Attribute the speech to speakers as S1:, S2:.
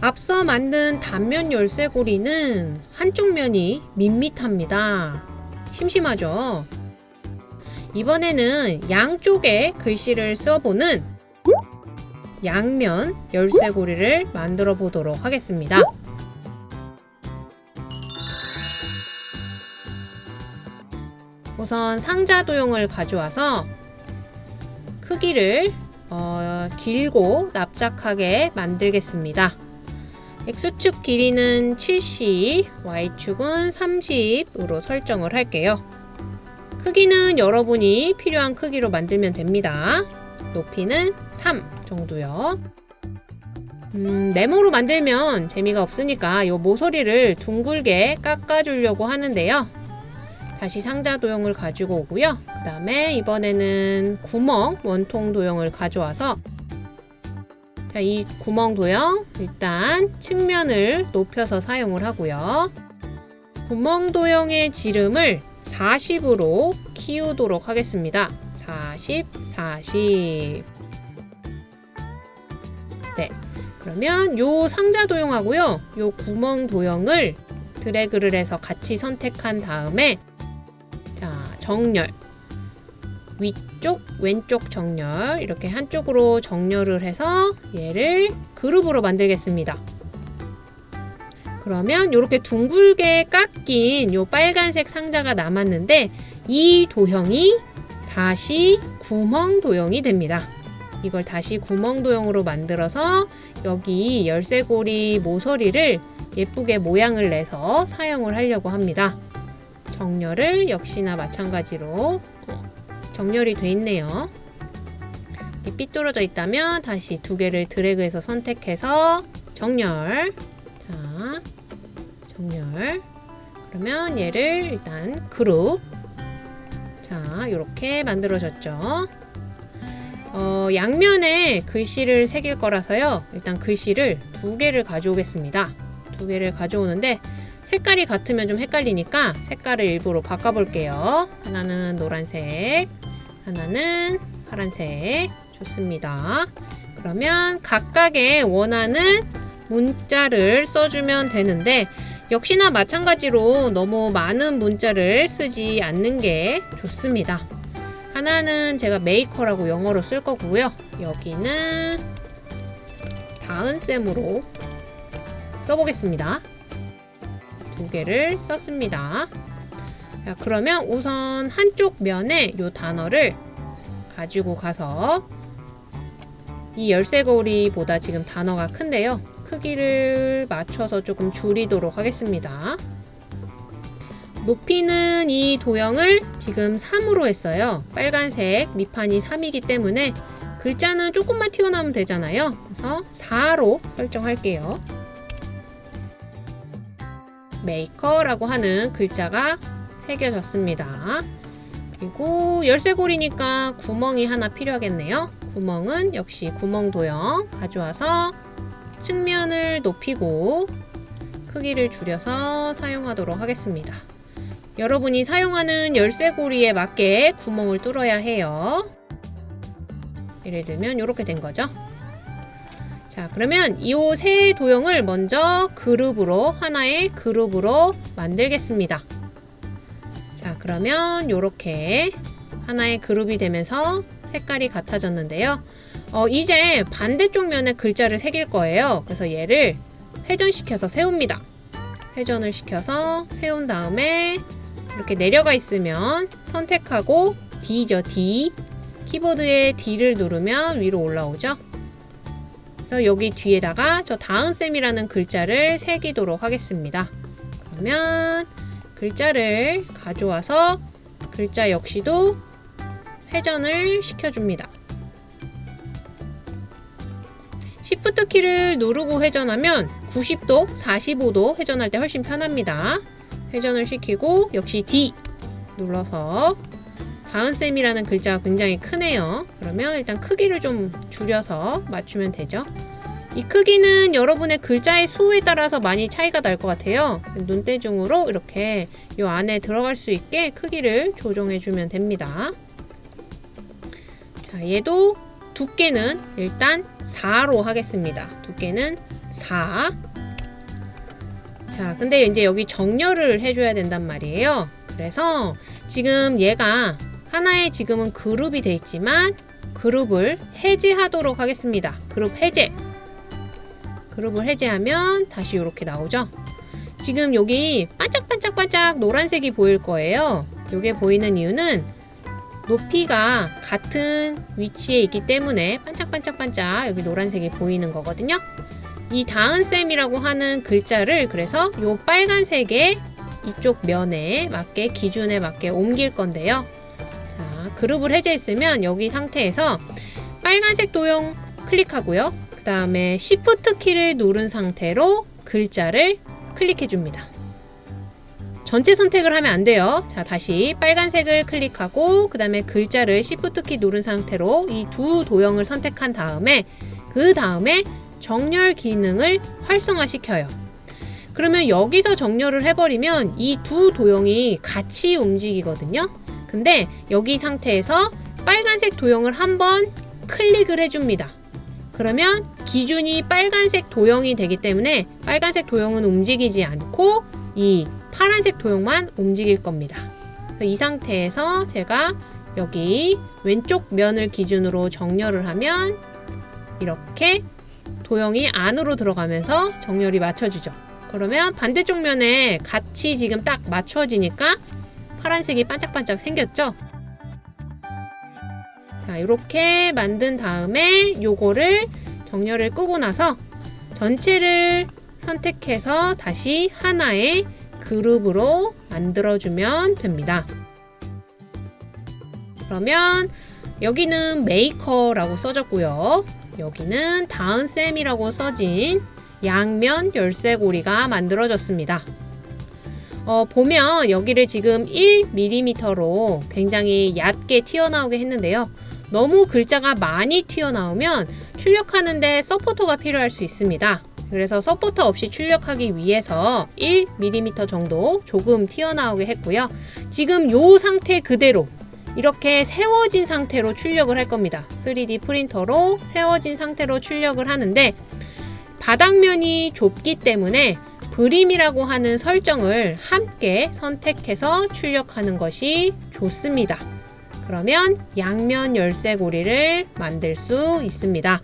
S1: 앞서 만든 단면 열쇠고리는 한쪽 면이 밋밋합니다. 심심하죠? 이번에는 양쪽에 글씨를 써보는 양면 열쇠고리를 만들어 보도록 하겠습니다. 우선 상자 도형을 가져와서 크기를 어, 길고 납작하게 만들겠습니다. X축 길이는 70, Y축은 30으로 설정을 할게요. 크기는 여러분이 필요한 크기로 만들면 됩니다. 높이는 3 정도요. 음, 네모로 만들면 재미가 없으니까 이 모서리를 둥글게 깎아주려고 하는데요. 다시 상자 도형을 가지고 오고요. 그 다음에 이번에는 구멍 원통 도형을 가져와서 자, 이 구멍 도형 일단 측면을 높여서 사용을 하고요. 구멍 도형의 지름을 40으로 키우도록 하겠습니다. 40, 40. 네. 그러면 요 상자 도형하고요. 요 구멍 도형을 드래그를 해서 같이 선택한 다음에 자, 정렬. 위쪽, 왼쪽 정렬. 이렇게 한쪽으로 정렬을 해서 얘를 그룹으로 만들겠습니다. 그러면 이렇게 둥글게 깎인 요 빨간색 상자가 남았는데 이 도형이 다시 구멍 도형이 됩니다. 이걸 다시 구멍 도형으로 만들어서 여기 열쇠고리 모서리를 예쁘게 모양을 내서 사용을 하려고 합니다. 정렬을 역시나 마찬가지로 정렬이 돼 있네요. 삐뚤어져 있다면 다시 두 개를 드래그해서 선택해서 정렬. 자, 정렬. 그러면 얘를 일단 그룹. 자 이렇게 만들어졌죠. 어, 양면에 글씨를 새길 거라서요. 일단 글씨를 두 개를 가져오겠습니다. 두 개를 가져오는데 색깔이 같으면 좀 헷갈리니까 색깔을 일부러 바꿔볼게요. 하나는 노란색 하나는 파란색 좋습니다 그러면 각각의 원하는 문자를 써주면 되는데 역시나 마찬가지로 너무 많은 문자를 쓰지 않는 게 좋습니다. 하나는 제가 메이커라고 영어로 쓸 거고요. 여기는 다은쌤으로 써보겠습니다. 두 개를 썼습니다. 자, 그러면 우선 한쪽 면에 이 단어를 가지고 가서 이 열쇠고리보다 지금 단어가 큰데요. 크기를 맞춰서 조금 줄이도록 하겠습니다. 높이는 이 도형을 지금 3으로 했어요. 빨간색 밑판이 3이기 때문에 글자는 조금만 튀어나오면 되잖아요. 그래서 4로 설정할게요. 메이커라고 하는 글자가 새겨졌습니다. 그리고 열쇠고리니까 구멍이 하나 필요하겠네요. 구멍은 역시 구멍 도형 가져와서 측면을 높이고 크기를 줄여서 사용하도록 하겠습니다. 여러분이 사용하는 열쇠고리에 맞게 구멍을 뚫어야 해요. 예를 들면 이렇게 된 거죠. 자 그러면 이 세 도형을 먼저 그룹으로 하나의 그룹으로 만들겠습니다. 자 그러면 이렇게 하나의 그룹이 되면서 색깔이 같아졌는데요. 어, 이제 반대쪽 면에 글자를 새길 거예요. 그래서 얘를 회전시켜서 세웁니다. 회전을 시켜서 세운 다음에 이렇게 내려가 있으면 선택하고 D죠, D. 키보드에 D를 누르면 위로 올라오죠. 그래서 여기 뒤에다가 저 다은쌤이라는 글자를 새기도록 하겠습니다. 그러면 글자를 가져와서 글자 역시도 회전을 시켜줍니다. Shift 키를 누르고 회전하면 90도, 45도 회전할 때 훨씬 편합니다. 회전을 시키고 역시 D 눌러서 다은쌤이라는 글자가 굉장히 크네요. 그러면 일단 크기를 좀 줄여서 맞추면 되죠. 이 크기는 여러분의 글자의 수에 따라서 많이 차이가 날 것 같아요. 눈대중으로 이렇게 이 안에 들어갈 수 있게 크기를 조정해 주면 됩니다. 자, 얘도 두께는 일단 4로 하겠습니다. 두께는 4. 자, 근데 이제 여기 정렬을 해줘야 된단 말이에요. 그래서 지금 얘가 하나의 지금은 그룹이 돼 있지만 그룹을 해제하도록 하겠습니다. 그룹 해제. 그룹을 해제하면 다시 이렇게 나오죠. 지금 여기 반짝반짝반짝 노란색이 보일 거예요. 이게 보이는 이유는 높이가 같은 위치에 있기 때문에 반짝반짝반짝 여기 노란색이 보이는 거거든요. 이 다은쌤이라고 하는 글자를 그래서 이 빨간색의 이쪽 면에 맞게 기준에 맞게 옮길 건데요. 자, 그룹을 해제했으면 여기 상태에서 빨간색 도형 클릭하고요. 그 다음에 Shift 키를 누른 상태로 글자를 클릭해 줍니다. 전체 선택을 하면 안 돼요. 자, 다시 빨간색을 클릭하고 그 다음에 글자를 Shift 키 누른 상태로 이 두 도형을 선택한 다음에 그 다음에 정렬 기능을 활성화시켜요. 그러면 여기서 정렬을 해버리면 이 두 도형이 같이 움직이거든요. 근데 여기 상태에서 빨간색 도형을 한번 클릭을 해줍니다. 그러면 기준이 빨간색 도형이 되기 때문에 빨간색 도형은 움직이지 않고 이 파란색 도형만 움직일 겁니다. 이 상태에서 제가 여기 왼쪽 면을 기준으로 정렬을 하면 이렇게 도형이 안으로 들어가면서 정렬이 맞춰지죠. 그러면 반대쪽 면에 같이 지금 딱 맞춰지니까 파란색이 반짝반짝 생겼죠? 자, 이렇게 만든 다음에 요거를 정렬을 끄고 나서 전체를 선택해서 다시 하나의 그룹으로 만들어주면 됩니다. 그러면 여기는 메이커라고 써졌고요. 여기는 다은쌤이라고 써진 양면 열쇠고리가 만들어졌습니다. 어, 보면 여기를 지금 1mm로 굉장히 얕게 튀어나오게 했는데요. 너무 글자가 많이 튀어나오면 출력하는데 서포터가 필요할 수 있습니다. 그래서 서포터 없이 출력하기 위해서 1mm 정도 조금 튀어나오게 했고요. 지금 이 상태 그대로 이렇게 세워진 상태로 출력을 할 겁니다. 3D 프린터로 세워진 상태로 출력을 하는데 바닥면이 좁기 때문에 그림이라고 하는 설정을 함께 선택해서 출력하는 것이 좋습니다. 그러면 양면 열쇠고리를 만들 수 있습니다.